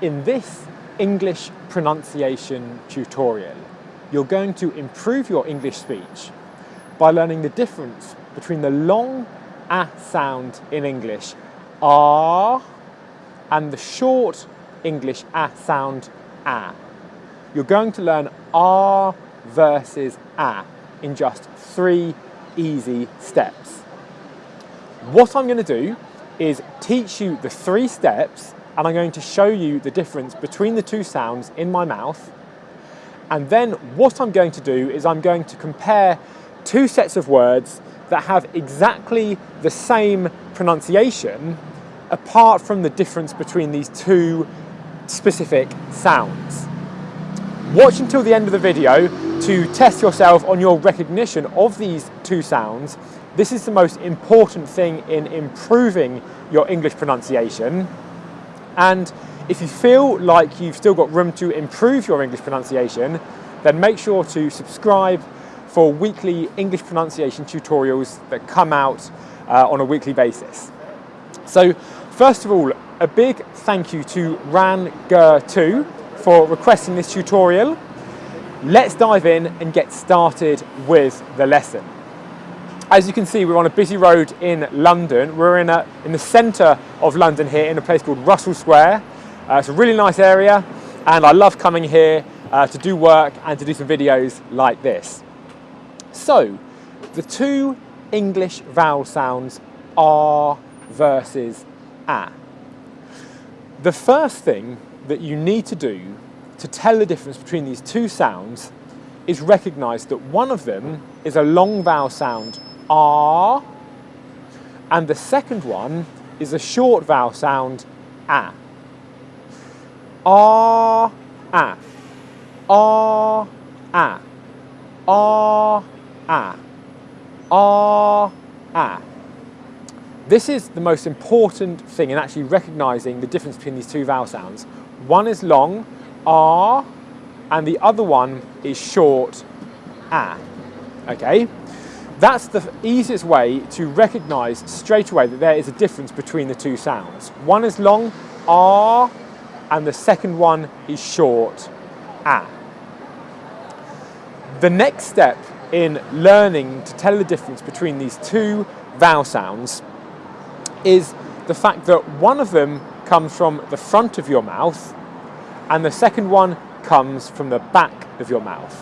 In this English pronunciation tutorial, you're going to improve your English speech by learning the difference between the long ah sound in English, ah, and the short English ah sound, ah. You're going to learn ah versus ah in just three easy steps. What I'm going to do is teach you the three steps and I'm going to show you the difference between the two sounds in my mouth. And then what I'm going to do is I'm going to compare two sets of words that have exactly the same pronunciation apart from the difference between these two specific sounds. Watch until the end of the video to test yourself on your recognition of these two sounds. This is the most important thing in improving your English pronunciation. And if you feel like you've still got room to improve your English pronunciation, then make sure to subscribe for weekly English pronunciation tutorials that come out uh, on a weekly basis. So first of all, a big thank you to Ran Ger 2 for requesting this tutorial. Let's dive in and get started with the lesson. As you can see, we're on a busy road in London. We're in, a, in the centre of London here in a place called Russell Square. Uh, it's a really nice area and I love coming here uh, to do work and to do some videos like this. So, the two English vowel sounds are versus a. The first thing that you need to do to tell the difference between these two sounds is recognise that one of them is a long vowel sound R and the second one is a short vowel sound A. R, A. R, A. R, A. R, A. This is the most important thing in actually recognising the difference between these two vowel sounds. One is long, R, and the other one is short, A. Okay? That's the easiest way to recognise straight away that there is a difference between the two sounds. One is long, R, and the second one is short, A. The next step in learning to tell the difference between these two vowel sounds is the fact that one of them comes from the front of your mouth and the second one comes from the back of your mouth.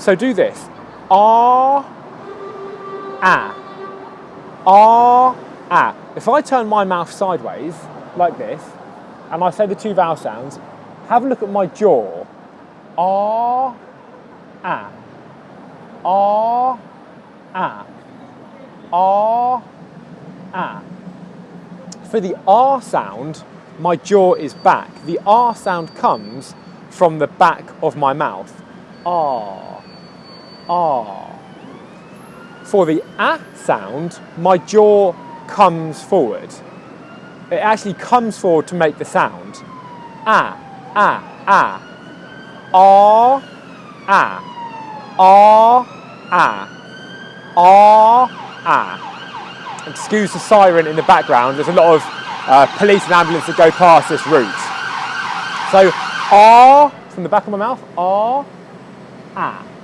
So do this. R, A. R, A. If I turn my mouth sideways, like this, and I say the two vowel sounds, have a look at my jaw. ah ah ah ah ah For the R sound, my jaw is back. The R sound comes from the back of my mouth. Ah, R. For the A sound, my jaw comes forward. It actually comes forward to make the sound. A, A, A. R, A. R, A. R, A. Excuse the siren in the background, there's a lot of uh, police and ambulance that go past this route. So R from the back of my mouth, R, A.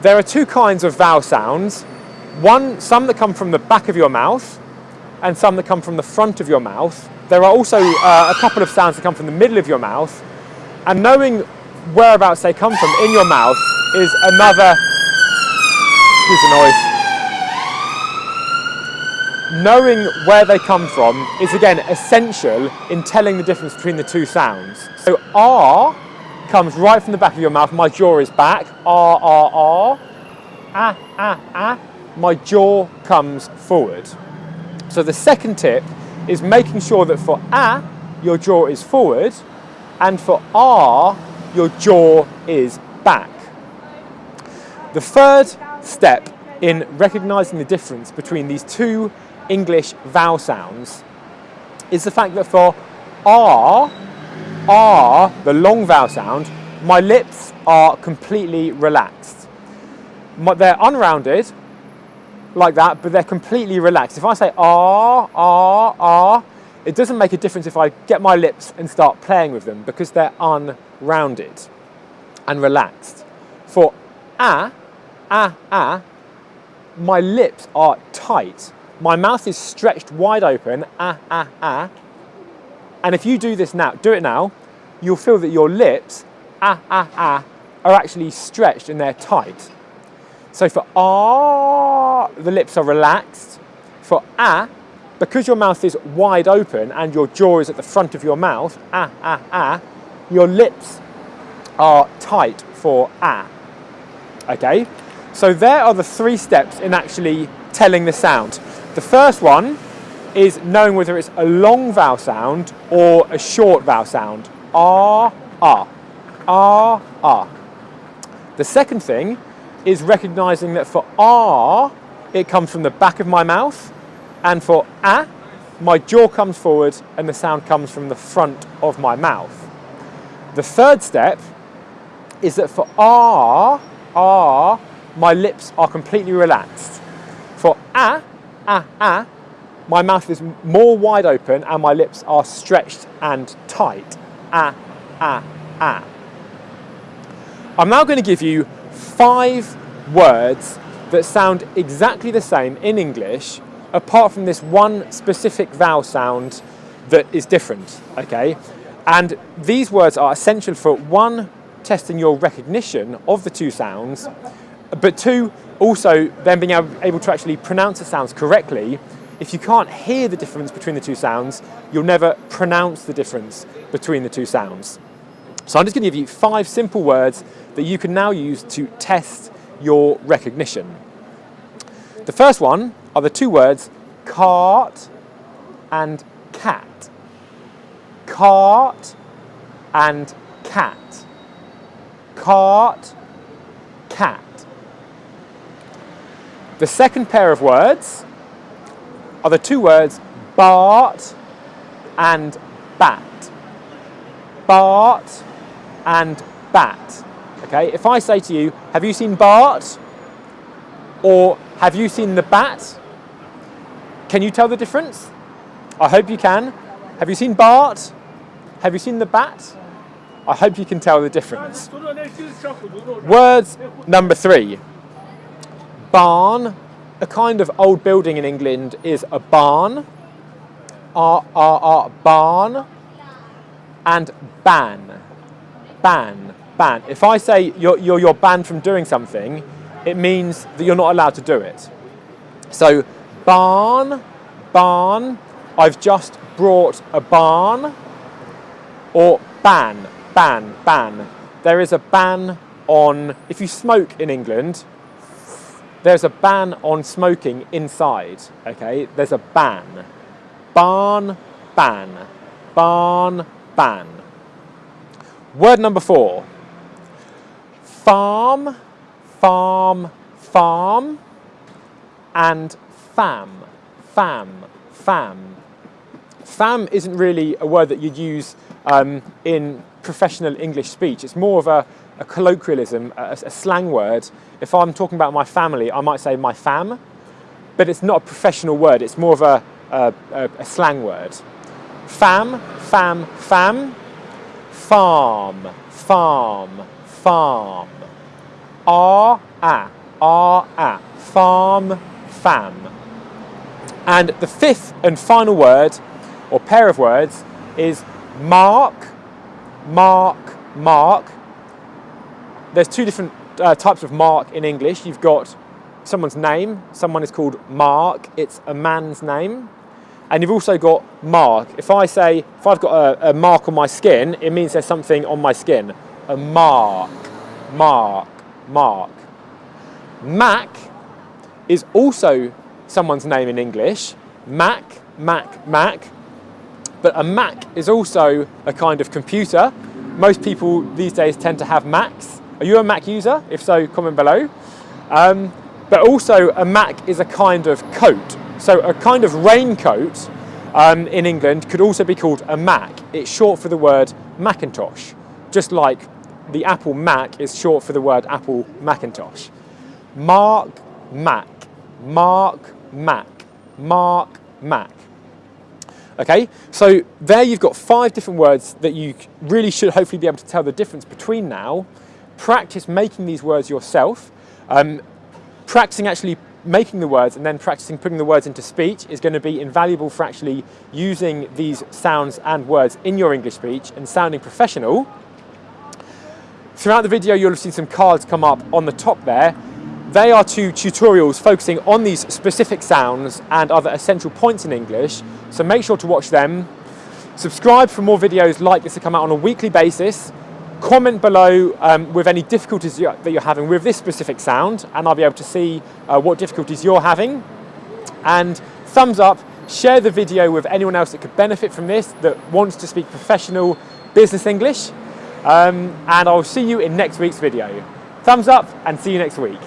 There are two kinds of vowel sounds. One, some that come from the back of your mouth and some that come from the front of your mouth. There are also uh, a couple of sounds that come from the middle of your mouth and knowing whereabouts they come from in your mouth is another, excuse the noise, knowing where they come from is again essential in telling the difference between the two sounds. So R comes right from the back of your mouth, my jaw is back, R, R, R. Ah, ah, ah, my jaw comes forward. So the second tip is making sure that for A, your jaw is forward, and for R, your jaw is back. The third step in recognizing the difference between these two English vowel sounds is the fact that for R, R, the long vowel sound, my lips are completely relaxed. They're unrounded, like that, but they're completely relaxed. If I say R, R, R, it doesn't make a difference if I get my lips and start playing with them because they're unrounded and relaxed. For ah, ah, ah, my lips are tight. My mouth is stretched wide open, ah, ah, ah. And if you do this now, do it now, you'll feel that your lips, ah, ah, ah, are actually stretched and they're tight. So for ah, the lips are relaxed. For ah, because your mouth is wide open and your jaw is at the front of your mouth, ah, ah, ah, your lips are tight for ah. Okay? So there are the three steps in actually telling the sound. The first one is knowing whether it's a long vowel sound or a short vowel sound. Ah, ah, ah, ah. The second thing is recognizing that for ah, it comes from the back of my mouth, and for ah, my jaw comes forward and the sound comes from the front of my mouth. The third step is that for ah, ah, my lips are completely relaxed. For ah, ah, ah, my mouth is more wide open and my lips are stretched and tight. Ah, ah, ah. I'm now going to give you five words that sound exactly the same in English apart from this one specific vowel sound that is different, okay? And these words are essential for one, testing your recognition of the two sounds, but two, also then being able to actually pronounce the sounds correctly. If you can't hear the difference between the two sounds, you'll never pronounce the difference between the two sounds. So I'm just going to give you five simple words that you can now use to test your recognition. The first one are the two words cart and cat. Cart and cat. Cart, cat. The second pair of words are the two words Bart and bat. Bart and bat. Okay, if I say to you, have you seen Bart? Or have you seen the bat? Can you tell the difference? I hope you can. Have you seen Bart? Have you seen the bat? I hope you can tell the difference. Words number three. Barn, a kind of old building in England, is a barn. R, R, R, barn. And ban. Ban, ban. If I say you're, you're, you're banned from doing something, it means that you're not allowed to do it. So barn, barn, I've just brought a barn, or ban, ban, ban. There is a ban on, if you smoke in England, there's a ban on smoking inside, okay? There's a ban. Barn, ban. Barn, ban. Word number four. Farm, farm, farm, and fam, fam, fam. Fam isn't really a word that you'd use um, in professional English speech. It's more of a, a colloquialism, a, a, slang word. If I'm talking about my family, I might say my fam, but it's not a professional word. It's more of a, a, a slang word. Fam, fam, fam, farm, farm, farm. R, a, R, a, farm, fam. And the fifth and final word, or pair of words, is mark, mark, mark. There's two different uh, types of mark in English. You've got someone's name, someone is called Mark, it's a man's name. And you've also got mark. If I say, if I've got a, a mark on my skin, it means there's something on my skin. A mark, mark, mark. Mac is also someone's name in English. Mac, Mac, Mac. But a Mac is also a kind of computer. Most people these days tend to have Macs. Are you a Mac user? If so, comment below. Um, but also a Mac is a kind of coat. So a kind of raincoat um, in England could also be called a Mac. It's short for the word Macintosh, just like the Apple Mac is short for the word Apple Macintosh. Mark Mac, Mark Mac, Mark Mac. Okay, so there you've got five different words that you really should hopefully be able to tell the difference between now. Practice making these words yourself. Um, practicing actually making the words and then practicing putting the words into speech is going to be invaluable for actually using these sounds and words in your English speech and sounding professional. Throughout the video, you'll have seen some cards come up on the top there. They are two tutorials focusing on these specific sounds and other essential points in English. So make sure to watch them. Subscribe for more videos like this to come out on a weekly basis. Comment below um, with any difficulties that you're having with this specific sound and I'll be able to see uh, what difficulties you're having. And thumbs up, share the video with anyone else that could benefit from this, that wants to speak professional business English. Um, and I'll see you in next week's video. Thumbs up and see you next week.